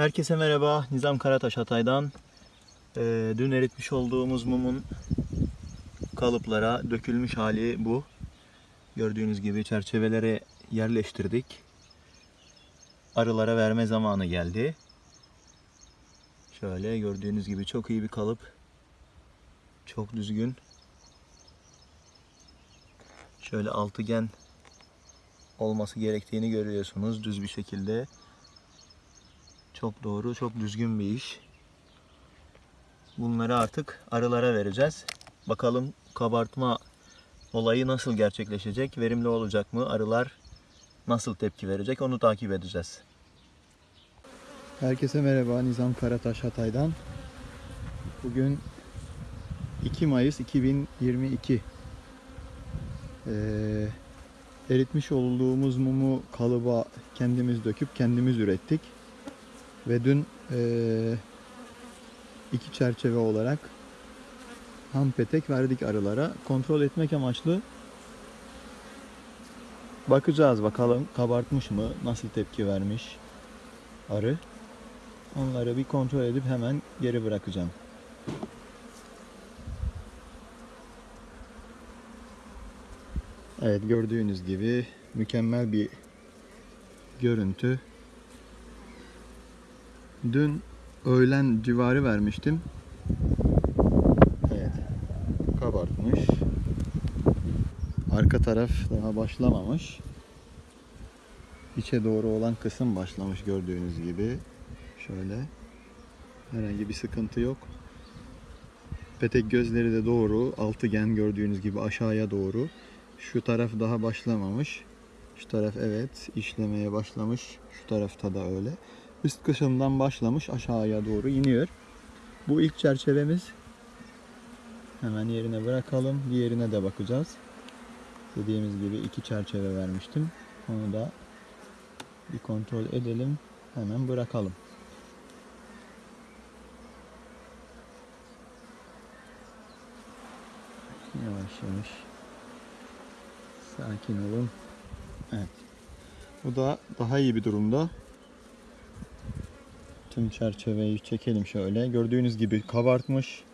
Herkese merhaba. Nizam Karataş Hatay'dan. Ee, dün eritmiş olduğumuz mumun kalıplara dökülmüş hali bu. Gördüğünüz gibi çerçevelere yerleştirdik. Arılara verme zamanı geldi. Şöyle gördüğünüz gibi çok iyi bir kalıp. Çok düzgün. Şöyle altıgen olması gerektiğini görüyorsunuz düz bir şekilde. Çok doğru, çok düzgün bir iş. Bunları artık arılara vereceğiz. Bakalım kabartma olayı nasıl gerçekleşecek? Verimli olacak mı? Arılar nasıl tepki verecek? Onu takip edeceğiz. Herkese merhaba. Nizam Karataş Hatay'dan. Bugün 2 Mayıs 2022. Ee, eritmiş olduğumuz mumu kalıba kendimiz döküp kendimiz ürettik. Ve dün eee, iki çerçeve olarak ham petek verdik arılara. Kontrol etmek amaçlı bakacağız bakalım kabartmış mı, nasıl tepki vermiş arı. Onları bir kontrol edip hemen geri bırakacağım. Evet gördüğünüz gibi mükemmel bir görüntü. Dün öğlen civarı vermiştim. Evet. Kabartmış. Arka taraf daha başlamamış. İçe doğru olan kısım başlamış gördüğünüz gibi. Şöyle. Herhangi bir sıkıntı yok. Petek gözleri de doğru. Altıgen gördüğünüz gibi aşağıya doğru. Şu taraf daha başlamamış. Şu taraf evet işlemeye başlamış. Şu tarafta da öyle. Üst kısımdan başlamış aşağıya doğru iniyor. Bu ilk çerçevemiz. Hemen yerine bırakalım. Diğerine de bakacağız. Dediğimiz gibi iki çerçeve vermiştim. Onu da bir kontrol edelim. Hemen bırakalım. Yavaş yavaş. Sakin olun. Evet. Bu da daha iyi bir durumda. Tüm çerçeveyi çekelim şöyle. Gördüğünüz gibi kabartmış.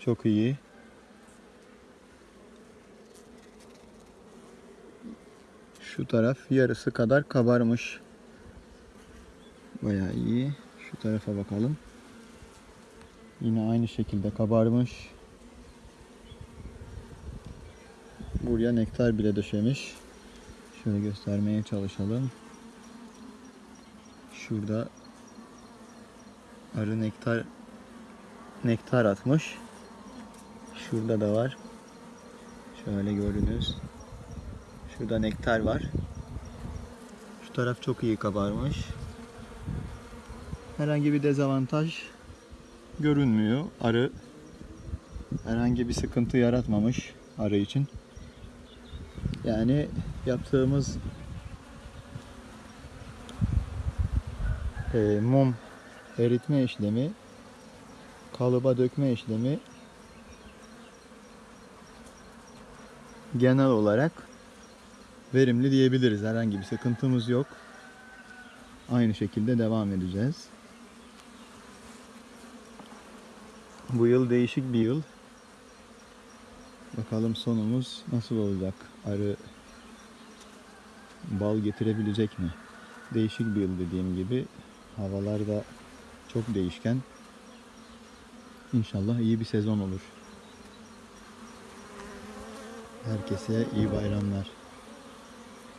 Çok iyi. Şu taraf yarısı kadar kabarmış. Bayağı iyi. Şu tarafa bakalım. Yine aynı şekilde kabarmış. Buraya nektar bile döşemiş. Şöyle göstermeye çalışalım. Şurada arı nektar nektar atmış. Şurada da var. Şöyle görünüz. Şurada nektar var. Şu taraf çok iyi kabarmış. Herhangi bir dezavantaj görünmüyor. Arı herhangi bir sıkıntı yaratmamış arı için. Yani yaptığımız e, mum eritme işlemi, kalıba dökme işlemi genel olarak verimli diyebiliriz. Herhangi bir sıkıntımız yok. Aynı şekilde devam edeceğiz. Bu yıl değişik bir yıl. Bakalım sonumuz nasıl olacak? Arı bal getirebilecek mi? Değişik bir yıl dediğim gibi. Havalar da çok değişken. İnşallah iyi bir sezon olur. Herkese iyi bayramlar.